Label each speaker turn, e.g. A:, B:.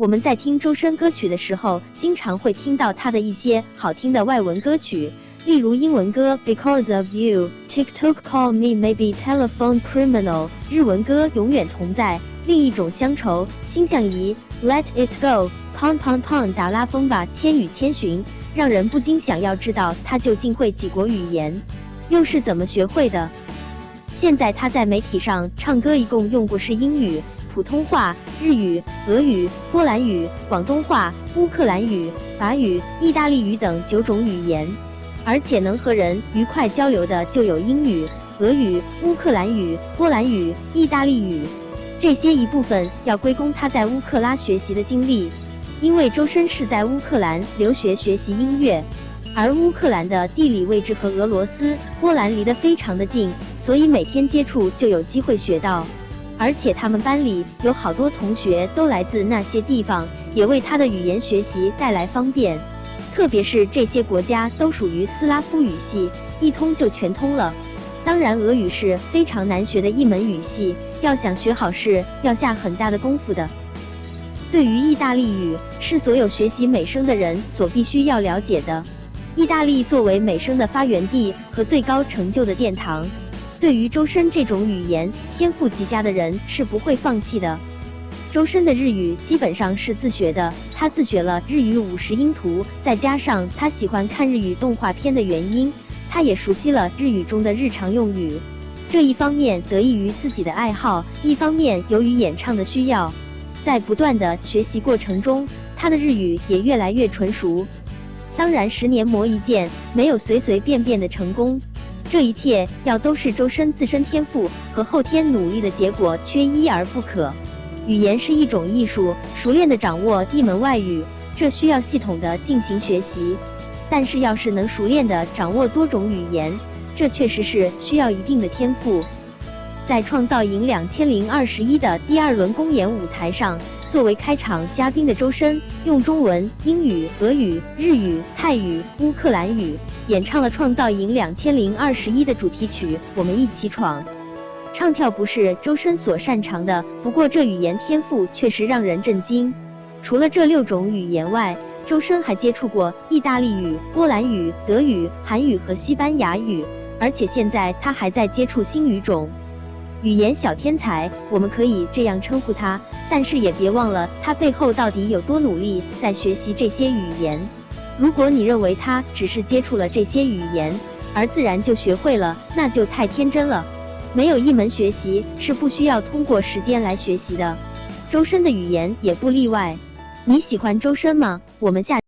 A: 我们在听周深歌曲的时候，经常会听到他的一些好听的外文歌曲，例如英文歌《Because of You》，TikTok Call Me Maybe Telephone Criminal，日文歌《永远同在》，另一种乡愁，心相依，Let It Go。砰砰砰！达拉风吧，《千与千寻》让人不禁想要知道他究竟会几国语言，又是怎么学会的？现在他在媒体上唱歌，一共用过是英语、普通话、日语、俄语、波兰语、广东话、乌克兰语、法语、意大利语等九种语言，而且能和人愉快交流的就有英语、俄语、乌克兰语、波兰语、意大利语，这些一部分要归功他在乌克拉学习的经历。因为周深是在乌克兰留学学习音乐，而乌克兰的地理位置和俄罗斯、波兰离得非常的近，所以每天接触就有机会学到。而且他们班里有好多同学都来自那些地方，也为他的语言学习带来方便。特别是这些国家都属于斯拉夫语系，一通就全通了。当然，俄语是非常难学的一门语系，要想学好是要下很大的功夫的。对于意大利语，是所有学习美声的人所必须要了解的。意大利作为美声的发源地和最高成就的殿堂，对于周深这种语言天赋极佳的人是不会放弃的。周深的日语基本上是自学的，他自学了日语五十音图，再加上他喜欢看日语动画片的原因，他也熟悉了日语中的日常用语。这一方面得益于自己的爱好，一方面由于演唱的需要。在不断的学习过程中，他的日语也越来越纯熟。当然，十年磨一剑，没有随随便便的成功，这一切要都是周深自身天赋和后天努力的结果，缺一而不可。语言是一种艺术，熟练的掌握一门外语，这需要系统的进行学习。但是，要是能熟练的掌握多种语言，这确实是需要一定的天赋。在创造营两千零二十一的第二轮公演舞台上，作为开场嘉宾的周深用中文、英语、俄语、日语、泰语、乌克兰语演唱了创造营两千零二十一的主题曲《我们一起闯》。唱跳不是周深所擅长的，不过这语言天赋确实让人震惊。除了这六种语言外，周深还接触过意大利语、波兰语、德语、韩语和西班牙语，而且现在他还在接触新语种。语言小天才，我们可以这样称呼他，但是也别忘了他背后到底有多努力在学习这些语言。如果你认为他只是接触了这些语言，而自然就学会了，那就太天真了。没有一门学习是不需要通过时间来学习的，周深的语言也不例外。你喜欢周深吗？我们下。